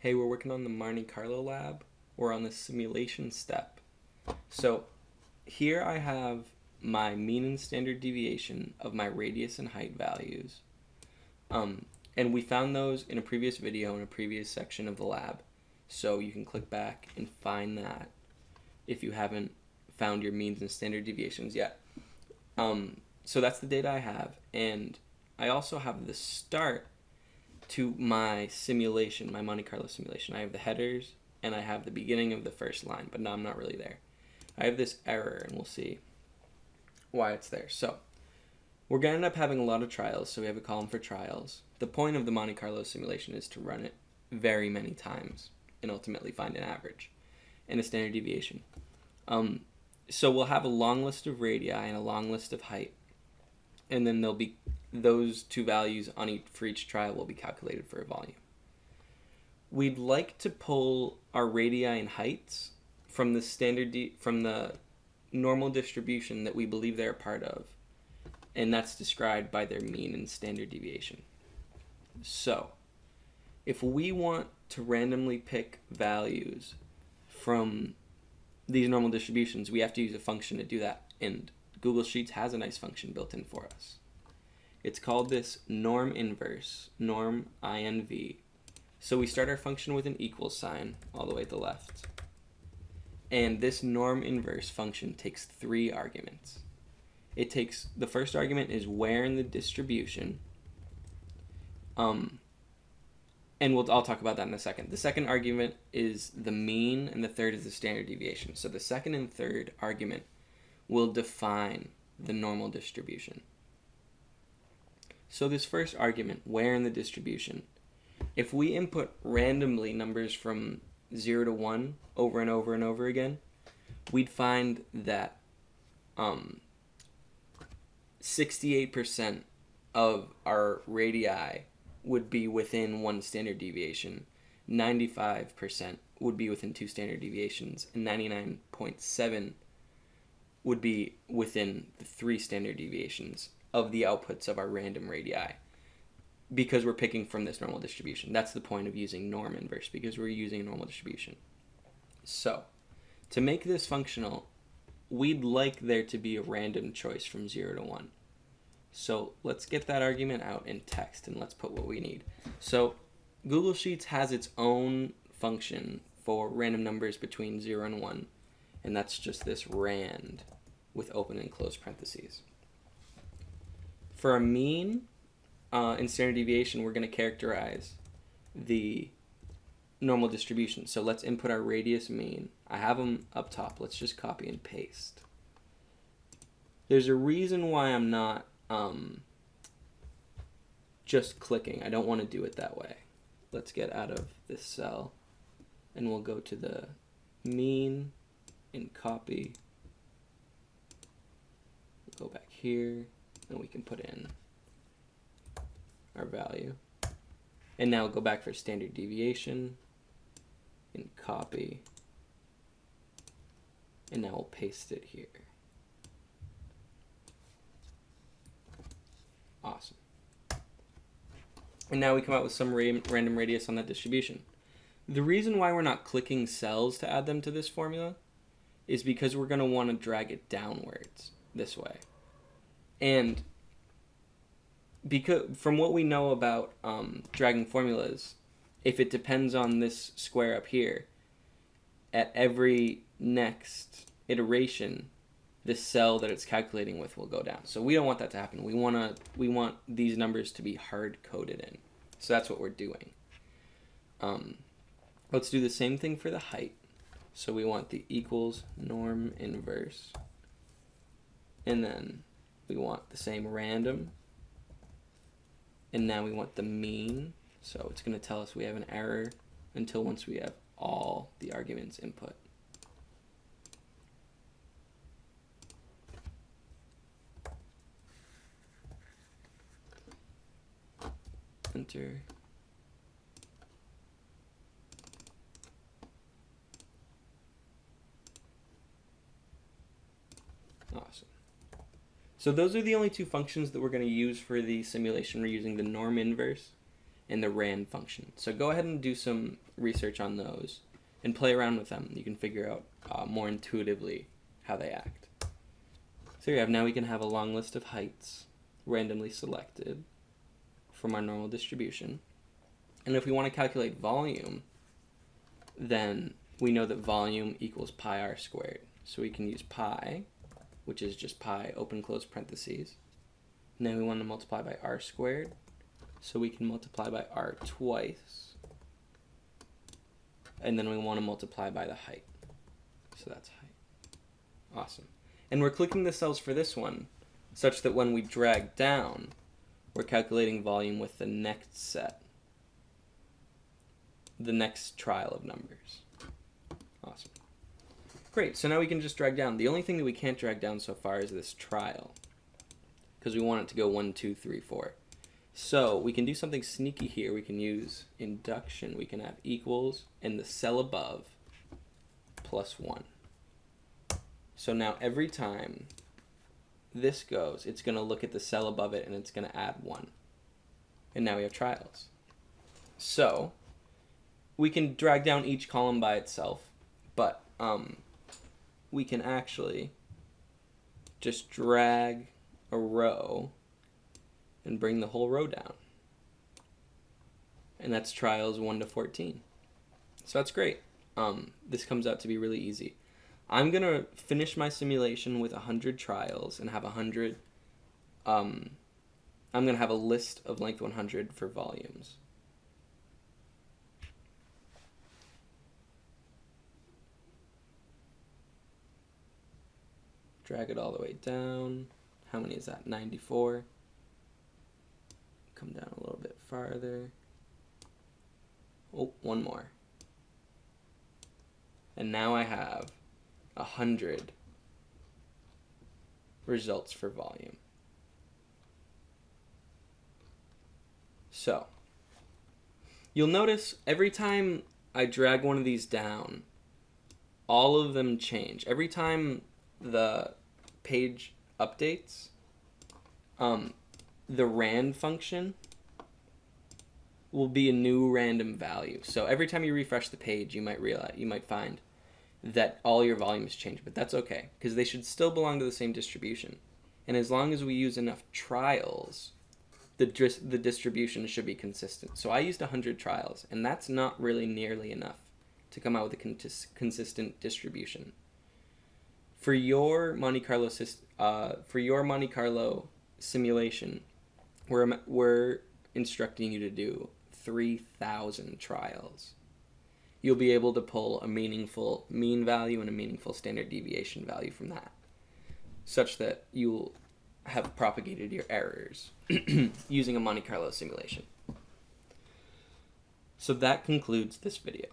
hey, we're working on the Monte Carlo lab. We're on the simulation step. So here I have my mean and standard deviation of my radius and height values. Um, and we found those in a previous video in a previous section of the lab. So you can click back and find that if you haven't found your means and standard deviations yet. Um, so that's the data I have. And I also have the start to my simulation, my Monte Carlo simulation. I have the headers and I have the beginning of the first line, but now I'm not really there. I have this error and we'll see why it's there. So we're going to end up having a lot of trials, so we have a column for trials. The point of the Monte Carlo simulation is to run it very many times and ultimately find an average and a standard deviation. Um, so we'll have a long list of radii and a long list of height, and then there'll be those two values on each for each trial will be calculated for a volume. We'd like to pull our radii and heights from the standard from the normal distribution that we believe they're a part of, and that's described by their mean and standard deviation. So, if we want to randomly pick values from these normal distributions, we have to use a function to do that, and Google Sheets has a nice function built in for us. It's called this norm inverse, norm inv. So we start our function with an equal sign all the way to the left. And this norm inverse function takes three arguments. It takes, the first argument is where in the distribution. Um, and we'll, I'll talk about that in a second. The second argument is the mean, and the third is the standard deviation. So the second and third argument will define the normal distribution. So this first argument, where in the distribution, if we input randomly numbers from 0 to 1 over and over and over again, we'd find that um, 68% of our radii would be within one standard deviation, 95% would be within two standard deviations, and 99.7 would be within the three standard deviations of the outputs of our random radii because we're picking from this normal distribution. That's the point of using norm inverse because we're using a normal distribution. So, to make this functional, we'd like there to be a random choice from 0 to 1. So let's get that argument out in text and let's put what we need. So Google Sheets has its own function for random numbers between 0 and 1, and that's just this rand with open and closed parentheses. For a mean uh, and standard deviation, we're going to characterize the normal distribution. So let's input our radius mean. I have them up top. Let's just copy and paste. There's a reason why I'm not um, just clicking. I don't want to do it that way. Let's get out of this cell and we'll go to the mean and copy. Go back here and we can put in our value. And now go back for standard deviation and copy. And now we'll paste it here. Awesome. And now we come out with some ra random radius on that distribution. The reason why we're not clicking cells to add them to this formula is because we're going to want to drag it downwards this way. And because from what we know about um, dragging formulas, if it depends on this square up here, at every next iteration, the cell that it's calculating with will go down. So we don't want that to happen. We want to we want these numbers to be hard coded in. So that's what we're doing. Um, let's do the same thing for the height. So we want the equals norm inverse. And then we want the same random. And now we want the mean. So it's going to tell us we have an error until once we have all the arguments input. enter. Awesome. So those are the only two functions that we're going to use for the simulation. We're using the norm inverse and the RAND function. So go ahead and do some research on those and play around with them. You can figure out uh, more intuitively how they act. So you have now we can have a long list of heights randomly selected from our normal distribution. And if we want to calculate volume, then we know that volume equals pi r squared. So we can use pi, which is just pi open close parentheses. And then we want to multiply by r squared. So we can multiply by r twice. And then we want to multiply by the height. So that's height. Awesome. And we're clicking the cells for this one, such that when we drag down, we're calculating volume with the next set, the next trial of numbers. Awesome. Great, so now we can just drag down. The only thing that we can't drag down so far is this trial, because we want it to go one, two, three, four. So we can do something sneaky here. We can use induction. We can have equals and the cell above plus 1. So now every time this goes, it's going to look at the cell above it and it's going to add 1. And now we have trials. So we can drag down each column by itself, but um, we can actually just drag a row and bring the whole row down. And that's trials 1 to 14. So that's great. Um, this comes out to be really easy. I'm going to finish my simulation with 100 trials and have 100. Um, I'm going to have a list of length 100 for volumes. Drag it all the way down. How many is that? 94 come down a little bit farther. Oh, one more. And now I have a hundred results for volume. So, you'll notice every time I drag one of these down, all of them change. Every time the page updates, um, the rand function will be a new random value. So every time you refresh the page, you might realize you might find that all your volumes change, but that's okay because they should still belong to the same distribution. And as long as we use enough trials, the the distribution should be consistent. So I used 100 trials, and that's not really nearly enough to come out with a consistent distribution. For your Monte Carlo uh, for your Monte Carlo simulation, we're, we're instructing you to do 3,000 trials. You'll be able to pull a meaningful mean value and a meaningful standard deviation value from that, such that you'll have propagated your errors using a Monte Carlo simulation. So that concludes this video.